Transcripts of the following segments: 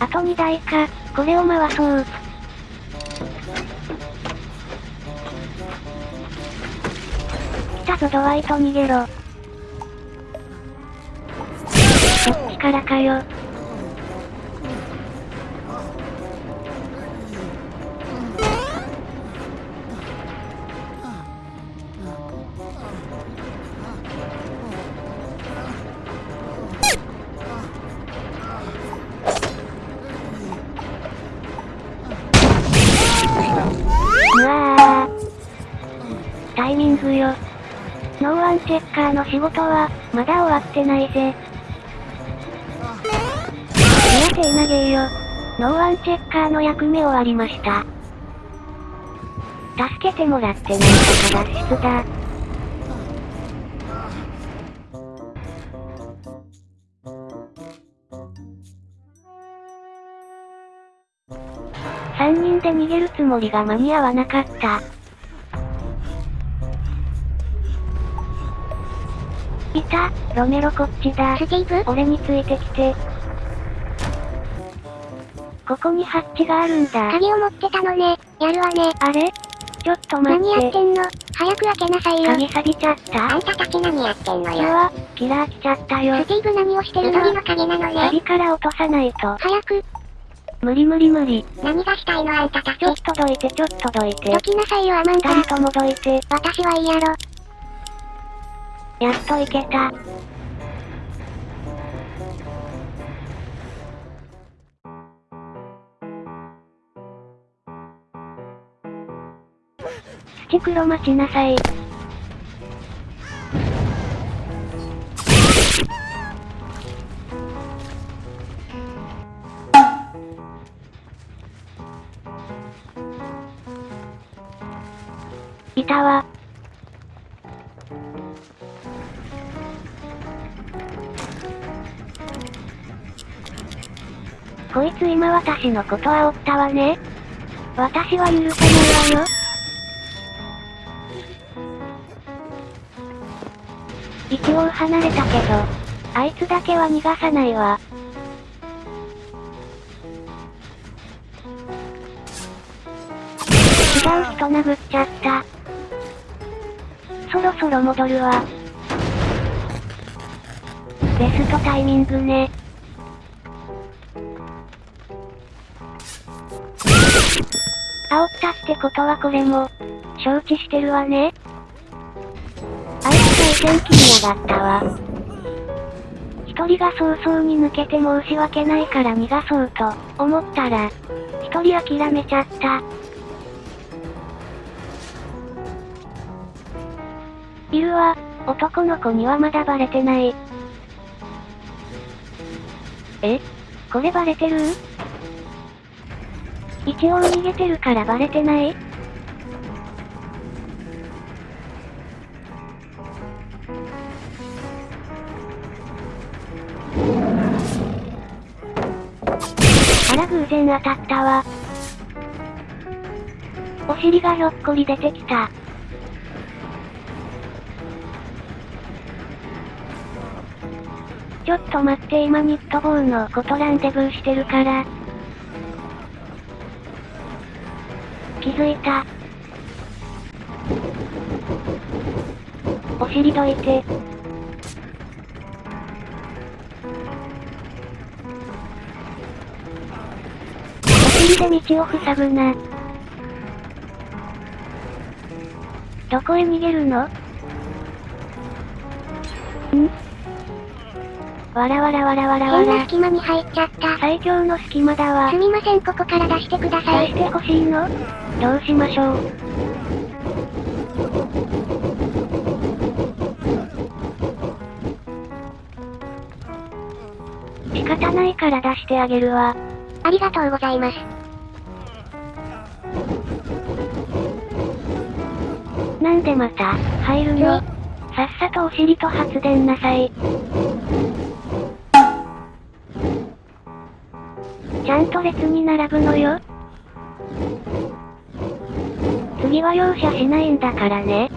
あと2台か、これを回そう。来たぞドワイト逃げろ。こっちからかよ。よ。ノーワンチェッカーの仕事は、まだ終わってないぜ。いや手投げよ。ノーワンチェッカーの役目終わりました。助けてもらってなんとか脱出だ。3人で逃げるつもりが間に合わなかった。いた、ロメロこっちだ。スティーブ？俺についてきて。ここにハッチがあるんだ。鍵を持ってたのね。やるわね。あれ？ちょっと待何やっ。っててんの？早く開けなさいよ。鍵錆びちゃった？あんたたち何やってんのよ。うわ、キラー来ちゃったよス。ティーブ何をしてるの？緑の影なのね。錆から落とさないと。早く、無理無理無理。何がしたいの？あんたたち。ちょっとどいてちょっとどいてど。きなさいよアマンダ。二人ともどいて。私はいいやろ。やっといけた。土黒待ちなさい。いたわ。こいつ今私のこと煽ったわね。私は許さないわよ。一応離れたけど、あいつだけは逃がさないわ。違う人殴っちゃった。そろそろ戻るわ。ベストタイミングね。煽ったってことはこれも、承知してるわね。あいつが意見気にやがったわ。一人が早々に抜けて申し訳ないから逃がそうと思ったら、一人諦めちゃった。いるわ、男の子にはまだバレてない。え？これバレてる？一応逃げてるからバレてない？あら偶然当たったわ。お尻がひょっこり出てきた。ちょっと待って今ニットボールのことランデブーしてるから。気づいた。お尻どいて。お尻で道を塞ぐな。どこへ逃げるの？わらわらわらわらわら。変な隙間に入っちゃった。最強の隙間だわす。みませんここから出してください。出してほしいの？どうしましょう？仕方ないから出してあげるわ。ありがとうございます。なんでまた、入るの？さっさとお尻と発電なさい。ちゃんと列に並ぶのよ。次は容赦しないんだからね。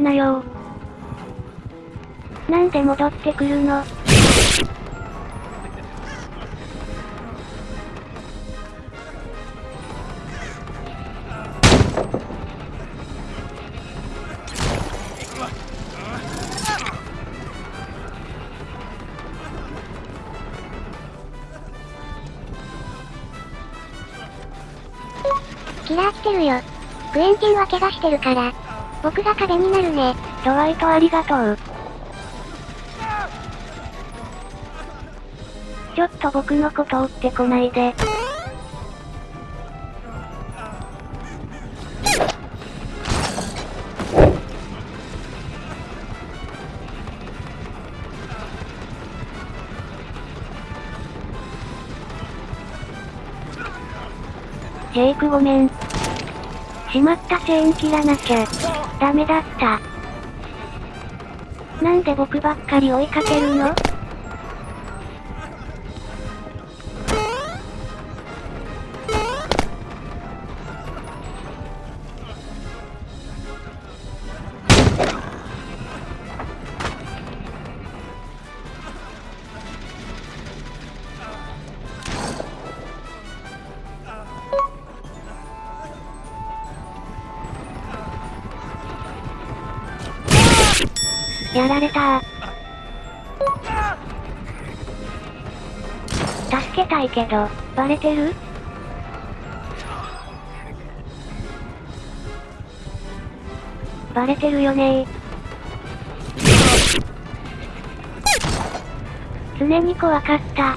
なよなんで戻ってくるのキラー来てるよ。クエンティンは怪我してるから。僕が壁になるね。ドワイトありがとう。ちょっと僕のこと追ってこないで。ジェイクごめん。しまったチェーン切らなきゃ。ダメだった。なんで僕ばっかり追いかけるの？やられた。助けたいけど、バレてる？バレてるよね。常に怖かった。